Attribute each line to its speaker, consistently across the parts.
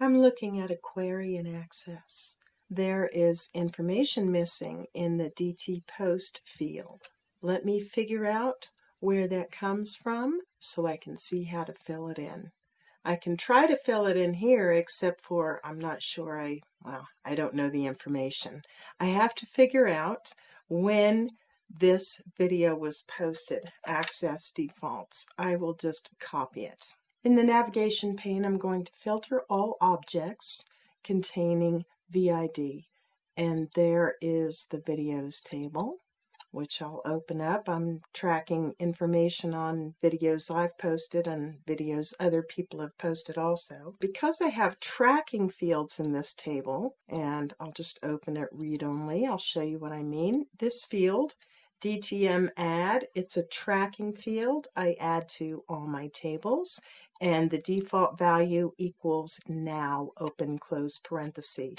Speaker 1: I'm looking at a query in Access. There is information missing in the DT Post field. Let me figure out where that comes from so I can see how to fill it in. I can try to fill it in here except for I'm not sure I, well, I don't know the information. I have to figure out when this video was posted, Access Defaults. I will just copy it. In the navigation pane, I'm going to filter all objects containing VID. And there is the videos table, which I'll open up. I'm tracking information on videos I've posted and videos other people have posted also. Because I have tracking fields in this table, and I'll just open it read-only, I'll show you what I mean. This field DTM add, it's a tracking field I add to all my tables and the default value equals now open close parenthesis.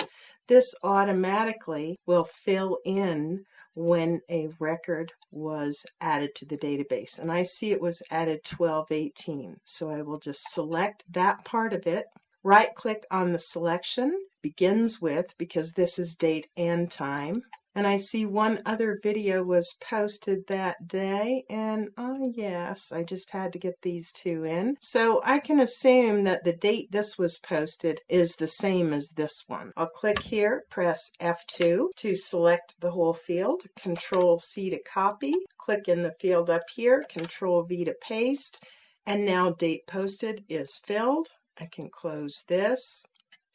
Speaker 1: This automatically will fill in when a record was added to the database and I see it was added 1218 so I will just select that part of it right click on the selection begins with because this is date and time and I see one other video was posted that day, and oh yes, I just had to get these two in. So I can assume that the date this was posted is the same as this one. I'll click here, press F2 to select the whole field, Control C to copy, click in the field up here, Control V to paste, and now date posted is filled. I can close this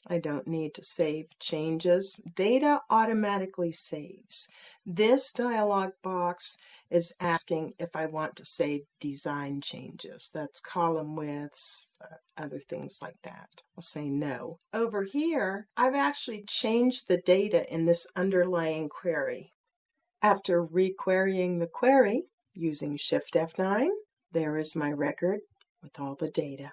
Speaker 1: I don't need to save changes. Data automatically saves. This dialog box is asking if I want to save design changes. That's column widths, uh, other things like that. I'll say no. Over here, I've actually changed the data in this underlying query. After requerying the query using Shift F9, there is my record with all the data.